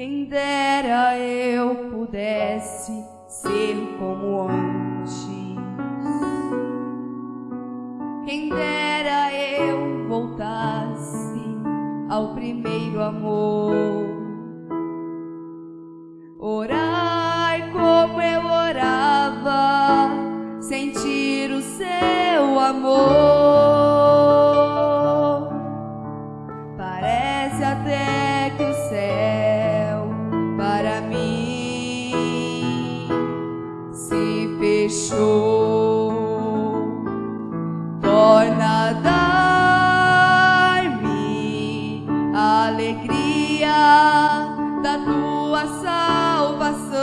Quem dera eu pudesse ser como antes. Quem dera eu voltasse ao primeiro amor. Orar como eu orava, sentir o seu amor. Fechou. Torna dar-me alegria da tua salvação.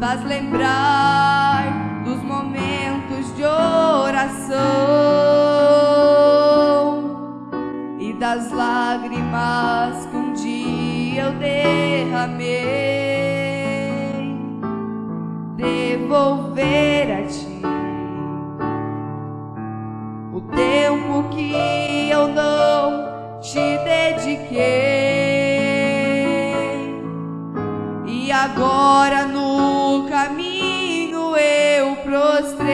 Faz lembrar dos momentos de oração e das lágrimas Devolver a ti o tempo que eu não te dediquei. E agora no caminho eu prostrei.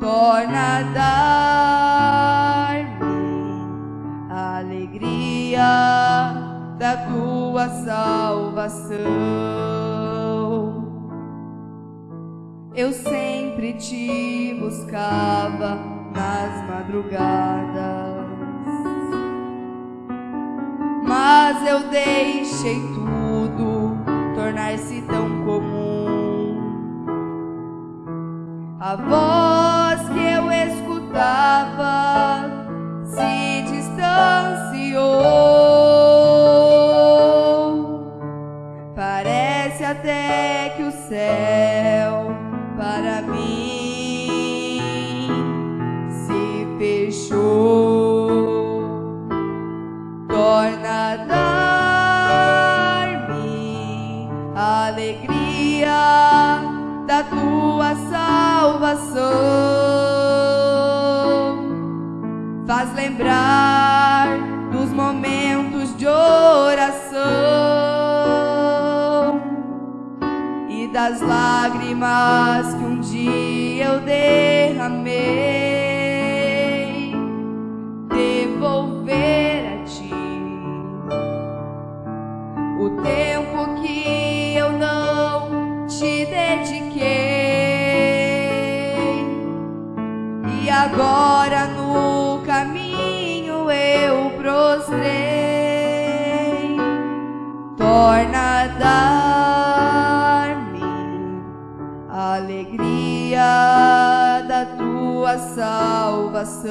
Torna dar-me a alegria da tua salvação. Eu sempre te buscava nas madrugadas, mas eu deixei tudo tornar-se tão comum. A voz alegria da tua salvação. Faz lembrar dos momentos de oração e das lágrimas que um dia eu derramei. Devolver agora no caminho eu prostrei. Torna dar-me alegria da tua salvação.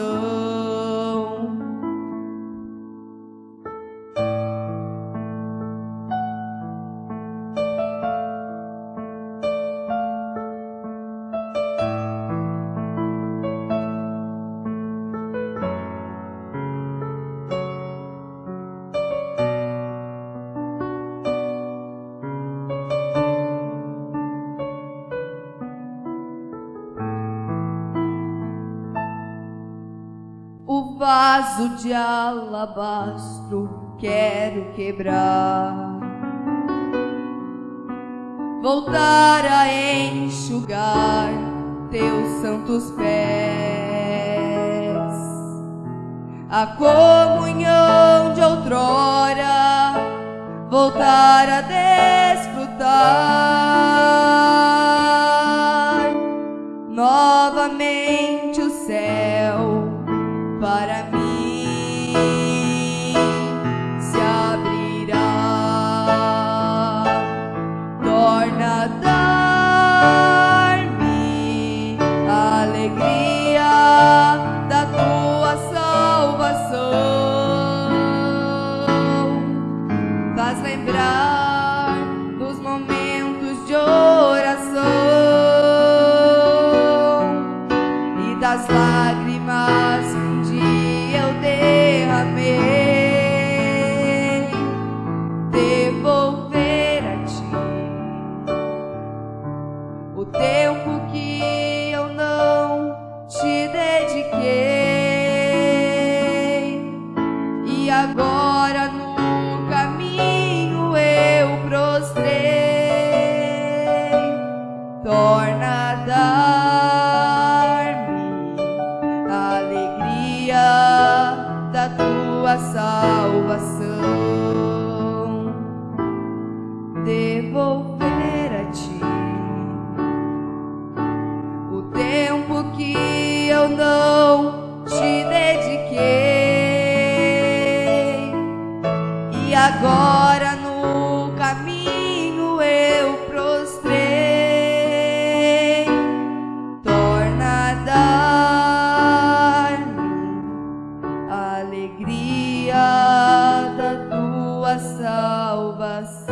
Vaso de alabastro quero quebrar, voltar a enxugar teus santos pés, a comunhão de outrora, voltar a desfrutar. Novamente o céu para mí. eu não te dediquei. E agora no caminho eu prostrei. Torna a dar a alegria da tua salvação.